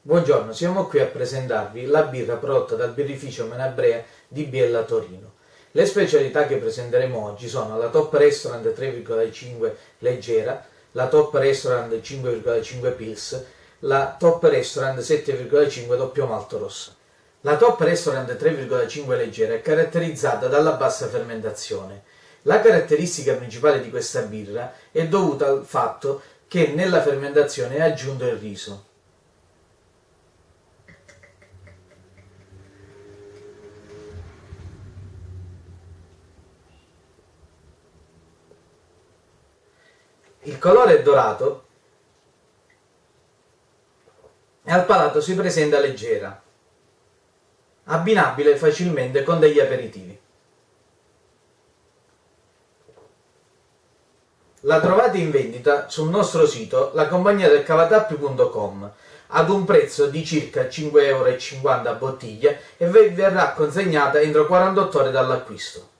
Buongiorno, siamo qui a presentarvi la birra prodotta dal birrificio Menabrea di Biella Torino. Le specialità che presenteremo oggi sono la Top Restaurant 3,5 leggera, la Top Restaurant 5,5 Pils, la Top Restaurant 7,5 doppio malto rosso. La Top Restaurant 3,5 leggera è caratterizzata dalla bassa fermentazione. La caratteristica principale di questa birra è dovuta al fatto che nella fermentazione è aggiunto il riso. Il colore è dorato e al palato si presenta leggera, abbinabile facilmente con degli aperitivi. La trovate in vendita sul nostro sito lacompagniadelcavatappi.com ad un prezzo di circa 5,50 euro a bottiglia e vi verrà consegnata entro 48 ore dall'acquisto.